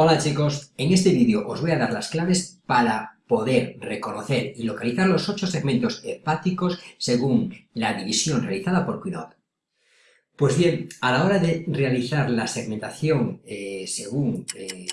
Hola chicos, en este vídeo os voy a dar las claves para poder reconocer y localizar los ocho segmentos hepáticos según la división realizada por Quinot. Pues bien, a la hora de realizar la segmentación eh, según eh,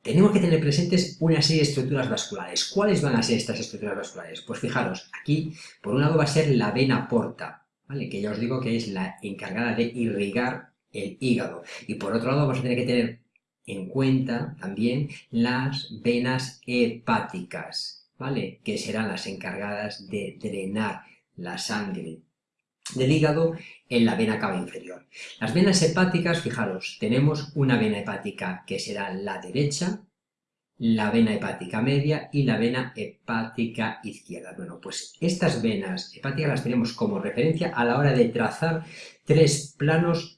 tenemos que tener presentes una serie de estructuras vasculares. ¿Cuáles van a ser estas estructuras vasculares? Pues fijaros, aquí por un lado va a ser la vena porta, ¿vale? que ya os digo que es la encargada de irrigar el hígado. Y por otro lado vamos a tener que tener en cuenta también las venas hepáticas, ¿vale? Que serán las encargadas de drenar la sangre del hígado en la vena cava inferior. Las venas hepáticas, fijaros, tenemos una vena hepática que será la derecha, la vena hepática media y la vena hepática izquierda. Bueno, pues estas venas hepáticas las tenemos como referencia a la hora de trazar tres planos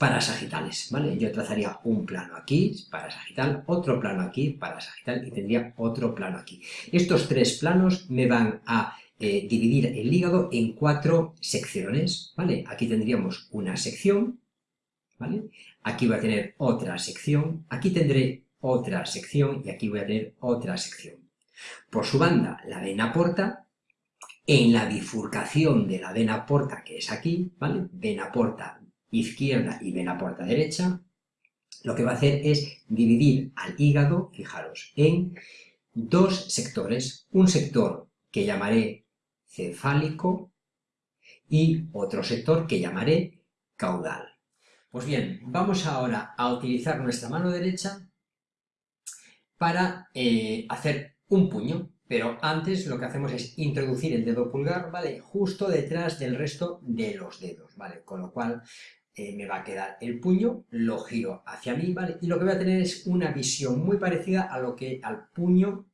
parasagitales, ¿vale? Yo trazaría un plano aquí, parasagital, otro plano aquí, parasagital, y tendría otro plano aquí. Estos tres planos me van a eh, dividir el hígado en cuatro secciones, ¿vale? Aquí tendríamos una sección, ¿vale? Aquí voy a tener otra sección, aquí tendré otra sección y aquí voy a tener otra sección. Por su banda, la vena porta, en la bifurcación de la vena porta, que es aquí, ¿vale? Vena porta izquierda y vena porta derecha, lo que va a hacer es dividir al hígado, fijaros, en dos sectores. Un sector que llamaré cefálico y otro sector que llamaré caudal. Pues bien, vamos ahora a utilizar nuestra mano derecha para eh, hacer un puño, pero antes lo que hacemos es introducir el dedo pulgar, ¿vale? Justo detrás del resto de los dedos, ¿vale? Con lo cual eh, me va a quedar el puño, lo giro hacia mí, ¿vale? Y lo que voy a tener es una visión muy parecida a lo que al puño,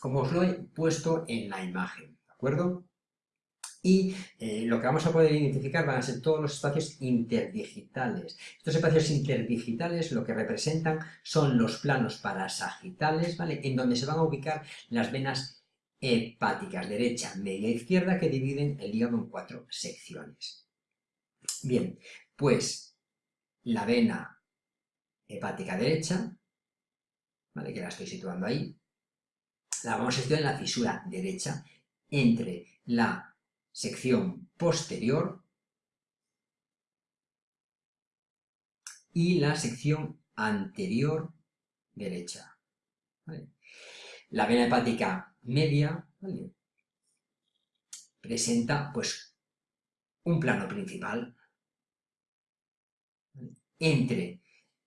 como os lo he puesto en la imagen, ¿de acuerdo? Y eh, lo que vamos a poder identificar van a ser todos los espacios interdigitales. Estos espacios interdigitales lo que representan son los planos parasagitales, ¿vale? En donde se van a ubicar las venas hepáticas, derecha, media izquierda, que dividen el hígado en cuatro secciones. Bien, pues la vena hepática derecha, ¿vale? que la estoy situando ahí, la vamos a situar en la fisura derecha entre la sección posterior y la sección anterior derecha. La vena hepática media presenta pues un plano principal entre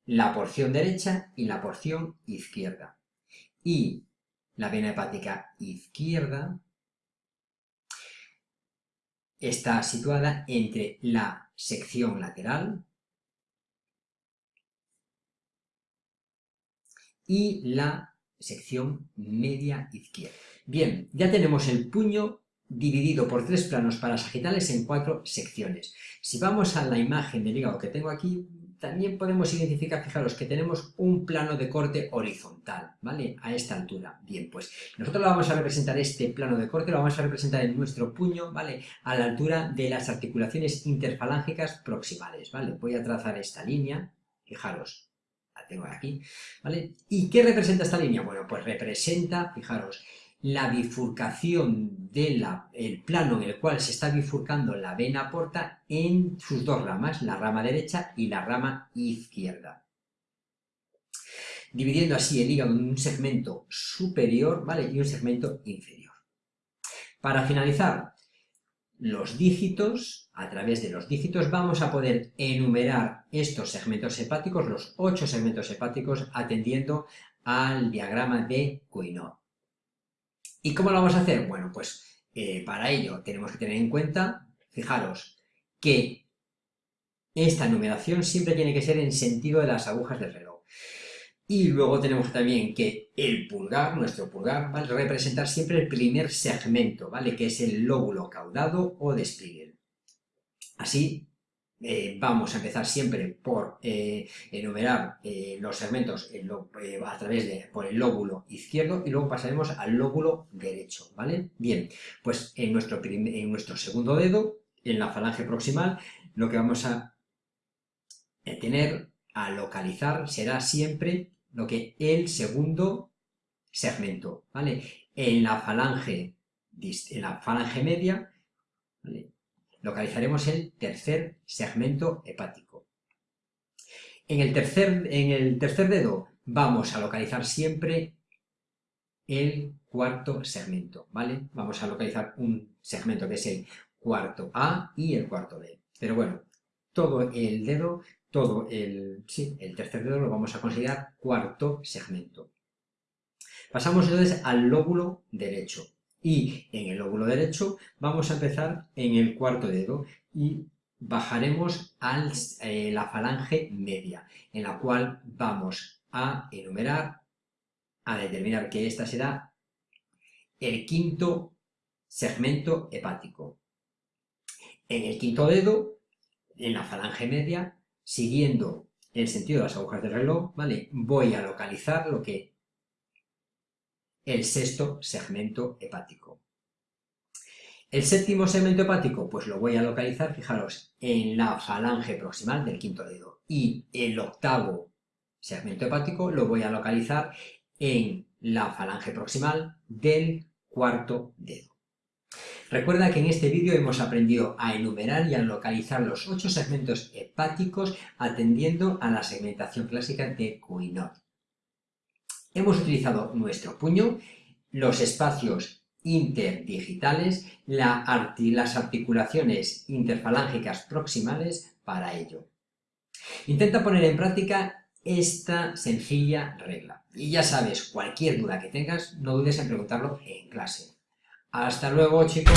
la porción derecha y la porción izquierda. Y la vena hepática izquierda está situada entre la sección lateral y la sección media izquierda. Bien, ya tenemos el puño dividido por tres planos parasagitales en cuatro secciones. Si vamos a la imagen del hígado que tengo aquí, también podemos identificar, fijaros, que tenemos un plano de corte horizontal, ¿vale? A esta altura. Bien, pues nosotros lo vamos a representar, este plano de corte, lo vamos a representar en nuestro puño, ¿vale? A la altura de las articulaciones interfalángicas proximales, ¿vale? Voy a trazar esta línea, fijaros, la tengo aquí, ¿vale? ¿Y qué representa esta línea? Bueno, pues representa, fijaros, la bifurcación del plano en el cual se está bifurcando la vena porta en sus dos ramas, la rama derecha y la rama izquierda. Dividiendo así el hígado en un segmento superior ¿vale? y un segmento inferior. Para finalizar, los dígitos, a través de los dígitos vamos a poder enumerar estos segmentos hepáticos, los ocho segmentos hepáticos, atendiendo al diagrama de Coinot. ¿Y cómo lo vamos a hacer? Bueno, pues eh, para ello tenemos que tener en cuenta, fijaros, que esta numeración siempre tiene que ser en sentido de las agujas del reloj. Y luego tenemos también que el pulgar, nuestro pulgar, va a representar siempre el primer segmento, ¿vale? Que es el lóbulo caudado o de Así eh, vamos a empezar siempre por eh, enumerar eh, los segmentos a través de por el lóbulo izquierdo y luego pasaremos al lóbulo derecho, ¿vale? Bien, pues en nuestro, en nuestro segundo dedo, en la falange proximal, lo que vamos a tener a localizar será siempre lo que el segundo segmento, ¿vale? En la falange, en la falange media, localizaremos el tercer segmento hepático. En el, tercer, en el tercer dedo vamos a localizar siempre el cuarto segmento, ¿vale? Vamos a localizar un segmento que es el cuarto A y el cuarto B. Pero bueno, todo el dedo, todo el, sí, el tercer dedo lo vamos a considerar cuarto segmento. Pasamos entonces al lóbulo derecho. Y en el lóbulo derecho vamos a empezar en el cuarto dedo y bajaremos a eh, la falange media, en la cual vamos a enumerar, a determinar que esta será el quinto segmento hepático. En el quinto dedo, en la falange media, siguiendo el sentido de las agujas del reloj, ¿vale? Voy a localizar lo que el sexto segmento hepático. El séptimo segmento hepático, pues lo voy a localizar, fijaros, en la falange proximal del quinto dedo. Y el octavo segmento hepático lo voy a localizar en la falange proximal del cuarto dedo. Recuerda que en este vídeo hemos aprendido a enumerar y a localizar los ocho segmentos hepáticos atendiendo a la segmentación clásica de Couinot. Hemos utilizado nuestro puño, los espacios interdigitales, las articulaciones interfalángicas proximales para ello. Intenta poner en práctica esta sencilla regla. Y ya sabes, cualquier duda que tengas, no dudes en preguntarlo en clase. Hasta luego, chicos.